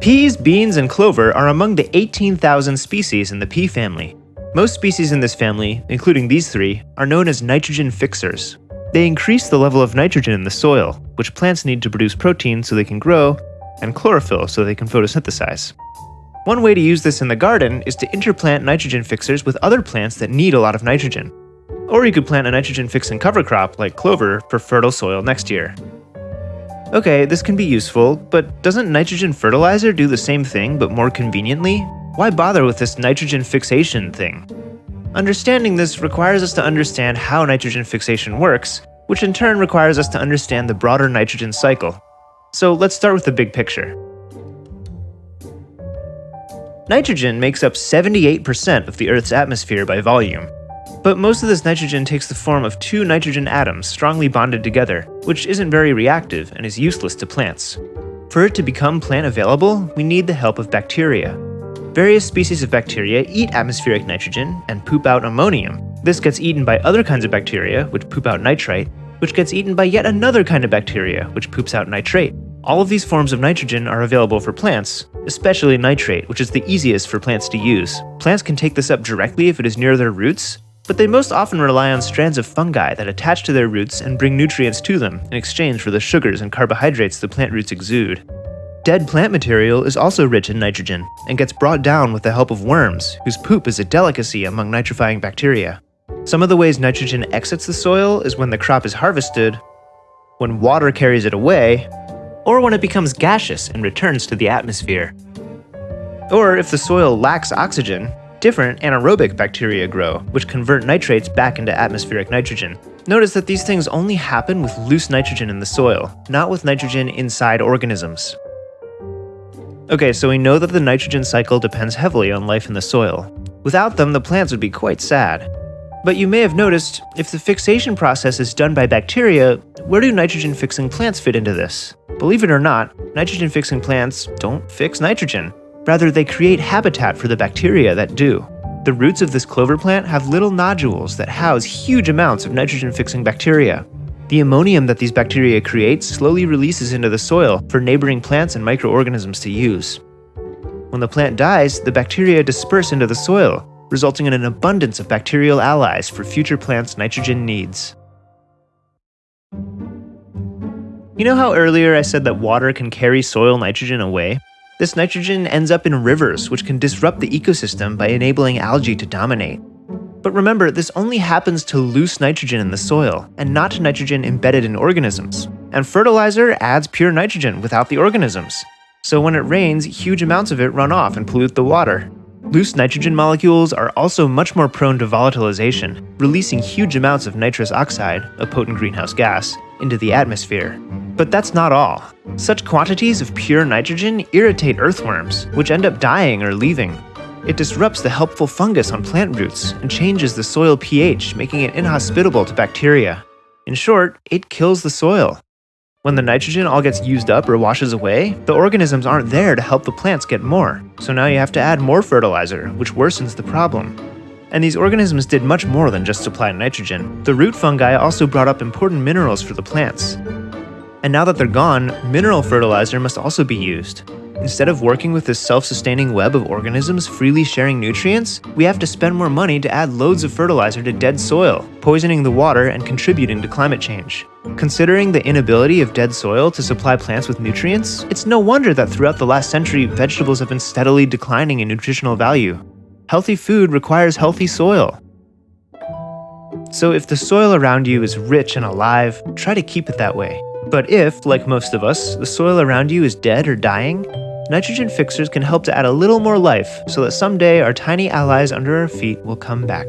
Peas, beans, and clover are among the 18,000 species in the pea family. Most species in this family, including these three, are known as nitrogen fixers. They increase the level of nitrogen in the soil, which plants need to produce protein so they can grow, and chlorophyll so they can photosynthesize. One way to use this in the garden is to interplant nitrogen fixers with other plants that need a lot of nitrogen. Or you could plant a nitrogen fixing cover crop like clover for fertile soil next year. Okay, this can be useful, but doesn't nitrogen fertilizer do the same thing but more conveniently? Why bother with this nitrogen fixation thing? Understanding this requires us to understand how nitrogen fixation works, which in turn requires us to understand the broader nitrogen cycle. So let's start with the big picture. Nitrogen makes up 78% of the Earth's atmosphere by volume, but most of this nitrogen takes the form of two nitrogen atoms strongly bonded together, which isn't very reactive and is useless to plants. For it to become plant available, we need the help of bacteria. Various species of bacteria eat atmospheric nitrogen and poop out ammonium. This gets eaten by other kinds of bacteria, which poop out nitrite, which gets eaten by yet another kind of bacteria, which poops out nitrate. All of these forms of nitrogen are available for plants, especially nitrate, which is the easiest for plants to use. Plants can take this up directly if it is near their roots, but they most often rely on strands of fungi that attach to their roots and bring nutrients to them in exchange for the sugars and carbohydrates the plant roots exude. Dead plant material is also rich in nitrogen and gets brought down with the help of worms, whose poop is a delicacy among nitrifying bacteria. Some of the ways nitrogen exits the soil is when the crop is harvested, when water carries it away, or when it becomes gaseous and returns to the atmosphere. Or if the soil lacks oxygen, Different anaerobic bacteria grow, which convert nitrates back into atmospheric nitrogen. Notice that these things only happen with loose nitrogen in the soil, not with nitrogen inside organisms. Okay, so we know that the nitrogen cycle depends heavily on life in the soil. Without them, the plants would be quite sad. But you may have noticed, if the fixation process is done by bacteria, where do nitrogen-fixing plants fit into this? Believe it or not, nitrogen-fixing plants don't fix nitrogen. Rather, they create habitat for the bacteria that do. The roots of this clover plant have little nodules that house huge amounts of nitrogen-fixing bacteria. The ammonium that these bacteria create slowly releases into the soil for neighboring plants and microorganisms to use. When the plant dies, the bacteria disperse into the soil, resulting in an abundance of bacterial allies for future plants' nitrogen needs. You know how earlier I said that water can carry soil nitrogen away? This nitrogen ends up in rivers, which can disrupt the ecosystem by enabling algae to dominate. But remember, this only happens to loose nitrogen in the soil, and not to nitrogen embedded in organisms. And fertilizer adds pure nitrogen without the organisms. So when it rains, huge amounts of it run off and pollute the water. Loose nitrogen molecules are also much more prone to volatilization, releasing huge amounts of nitrous oxide, a potent greenhouse gas, into the atmosphere. But that's not all. Such quantities of pure nitrogen irritate earthworms, which end up dying or leaving. It disrupts the helpful fungus on plant roots and changes the soil pH, making it inhospitable to bacteria. In short, it kills the soil. When the nitrogen all gets used up or washes away, the organisms aren't there to help the plants get more, so now you have to add more fertilizer, which worsens the problem. And these organisms did much more than just supply nitrogen. The root fungi also brought up important minerals for the plants. And now that they're gone, mineral fertilizer must also be used. Instead of working with this self-sustaining web of organisms freely sharing nutrients, we have to spend more money to add loads of fertilizer to dead soil, poisoning the water and contributing to climate change. Considering the inability of dead soil to supply plants with nutrients, it's no wonder that throughout the last century, vegetables have been steadily declining in nutritional value. Healthy food requires healthy soil. So if the soil around you is rich and alive, try to keep it that way. But if, like most of us, the soil around you is dead or dying, nitrogen fixers can help to add a little more life so that someday our tiny allies under our feet will come back.